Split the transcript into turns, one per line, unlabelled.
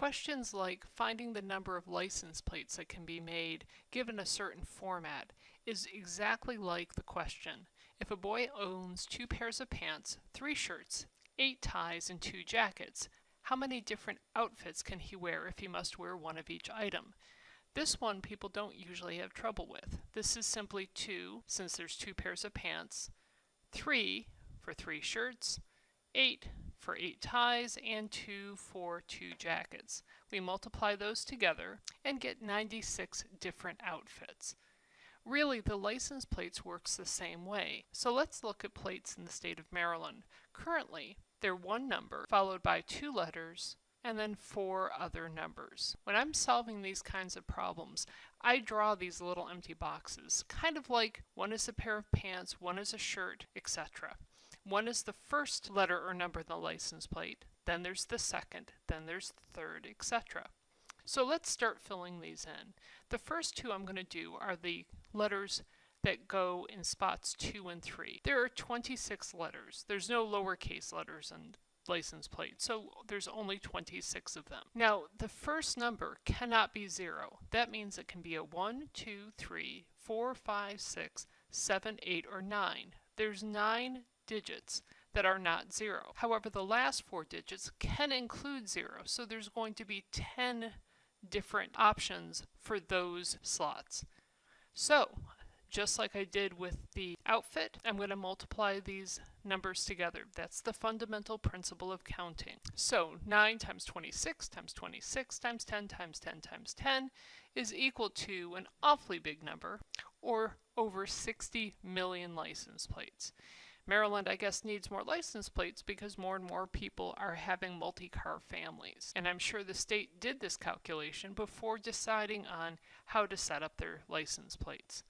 Questions like finding the number of license plates that can be made given a certain format is exactly like the question, if a boy owns two pairs of pants, three shirts, eight ties, and two jackets, how many different outfits can he wear if he must wear one of each item? This one people don't usually have trouble with. This is simply two, since there's two pairs of pants, three for three shirts, eight for eight ties, and two for two jackets. We multiply those together and get 96 different outfits. Really, the license plates works the same way. So let's look at plates in the state of Maryland. Currently, they're one number followed by two letters and then four other numbers. When I'm solving these kinds of problems, I draw these little empty boxes, kind of like one is a pair of pants, one is a shirt, etc. One is the first letter or number in the license plate, then there's the second, then there's the third, etc. So let's start filling these in. The first two I'm going to do are the letters that go in spots 2 and 3. There are 26 letters. There's no lowercase letters in license plate, so there's only 26 of them. Now, the first number cannot be 0. That means it can be a 1, 2, 3, 4, 5, 6, 7, 8, or 9. There's 9 digits that are not 0. However, the last four digits can include 0, so there's going to be 10 different options for those slots. So, just like I did with the outfit, I'm going to multiply these numbers together. That's the fundamental principle of counting. So 9 times 26 times 26 times 10 times 10 times 10 is equal to an awfully big number, or over 60 million license plates. Maryland, I guess, needs more license plates because more and more people are having multi-car families. And I'm sure the state did this calculation before deciding on how to set up their license plates.